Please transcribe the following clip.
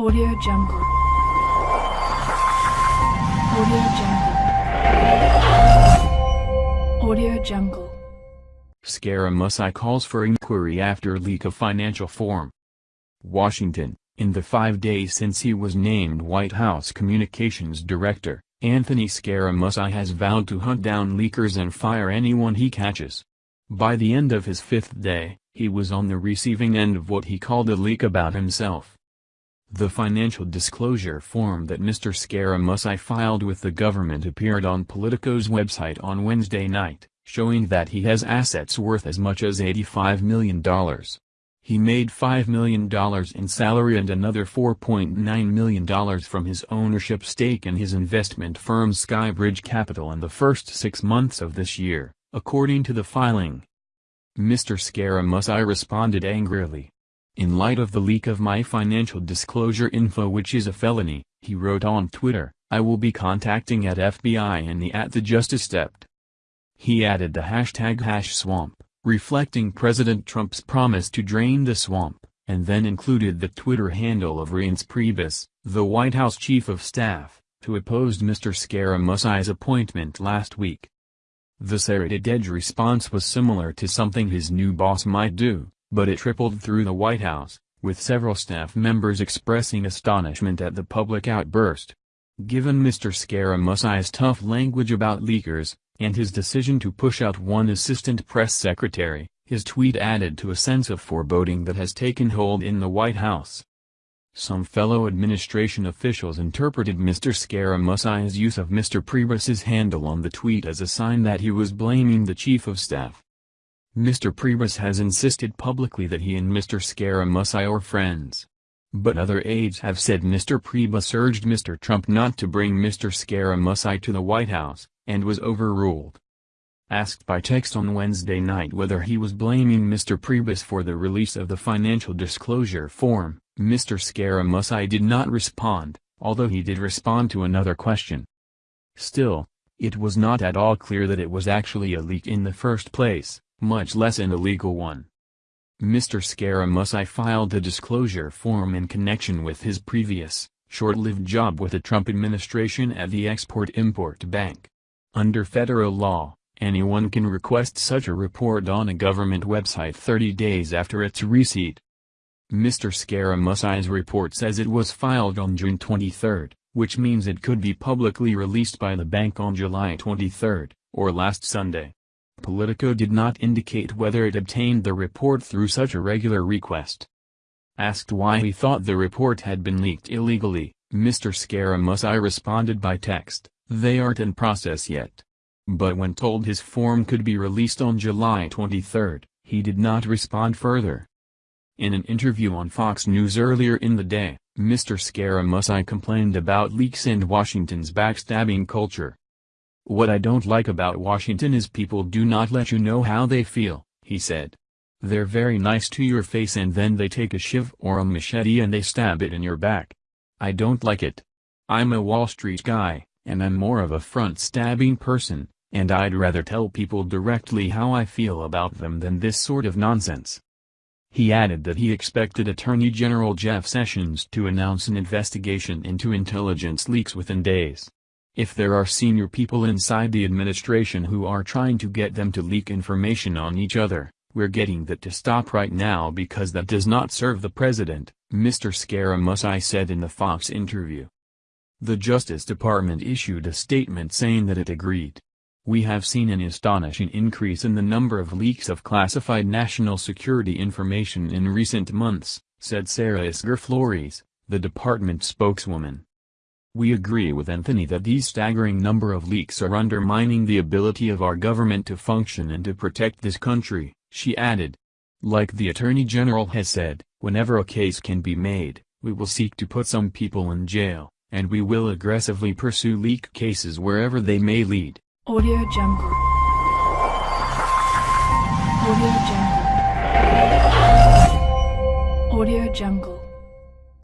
Audio Jungle. Audio Jungle. Audio Jungle. Scaramucci calls for inquiry after leak of financial form. Washington, in the five days since he was named White House Communications Director, Anthony Scaramucci has vowed to hunt down leakers and fire anyone he catches. By the end of his fifth day, he was on the receiving end of what he called a leak about himself. The financial disclosure form that Mr. Scaramucci filed with the government appeared on Politico's website on Wednesday night, showing that he has assets worth as much as $85 million. He made $5 million in salary and another $4.9 million from his ownership stake in his investment firm Skybridge Capital in the first six months of this year, according to the filing. Mr. Scaramucci responded angrily, in light of the leak of my financial disclosure info which is a felony, he wrote on Twitter, I will be contacting at FBI and the at the Justice Dept. He added the hashtag hash swamp, reflecting President Trump's promise to drain the swamp, and then included the Twitter handle of Reince Priebus, the White House Chief of Staff, who opposed Mr. Scaramucci's appointment last week. The serrated edge response was similar to something his new boss might do, but it trickled through the White House, with several staff members expressing astonishment at the public outburst. Given Mr. Scaramucci's tough language about leakers, and his decision to push out one assistant press secretary, his tweet added to a sense of foreboding that has taken hold in the White House. Some fellow administration officials interpreted Mr. Scaramucci's use of Mr. Priebus's handle on the tweet as a sign that he was blaming the chief of staff. Mr. Priebus has insisted publicly that he and Mr. Scaramucci are friends. But other aides have said Mr. Priebus urged Mr. Trump not to bring Mr. Scaramucci to the White House, and was overruled. Asked by text on Wednesday night whether he was blaming Mr. Priebus for the release of the financial disclosure form, Mr. Scaramucci did not respond, although he did respond to another question. Still, it was not at all clear that it was actually a leak in the first place much less an illegal one. Mr. Scaramucci filed the disclosure form in connection with his previous, short-lived job with the Trump administration at the Export-Import Bank. Under federal law, anyone can request such a report on a government website 30 days after its receipt. Mr. Scaramucci's report says it was filed on June 23, which means it could be publicly released by the bank on July 23, or last Sunday. Politico did not indicate whether it obtained the report through such a regular request. Asked why he thought the report had been leaked illegally, Mr. Scaramucci responded by text, they aren't in process yet. But when told his form could be released on July 23, he did not respond further. In an interview on Fox News earlier in the day, Mr. Scaramucci complained about leaks and Washington's backstabbing culture. What I don't like about Washington is people do not let you know how they feel, he said. They're very nice to your face and then they take a shiv or a machete and they stab it in your back. I don't like it. I'm a Wall Street guy, and I'm more of a front-stabbing person, and I'd rather tell people directly how I feel about them than this sort of nonsense. He added that he expected Attorney General Jeff Sessions to announce an investigation into intelligence leaks within days. If there are senior people inside the administration who are trying to get them to leak information on each other, we're getting that to stop right now because that does not serve the president, Mr. Scaramucci said in the Fox interview. The Justice Department issued a statement saying that it agreed. We have seen an astonishing increase in the number of leaks of classified national security information in recent months, said Sarah Isgur Flores, the department spokeswoman. We agree with Anthony that these staggering number of leaks are undermining the ability of our government to function and to protect this country, she added. Like the Attorney General has said, whenever a case can be made, we will seek to put some people in jail, and we will aggressively pursue leak cases wherever they may lead. Audio Jungle. Audio Jungle. Audio Jungle.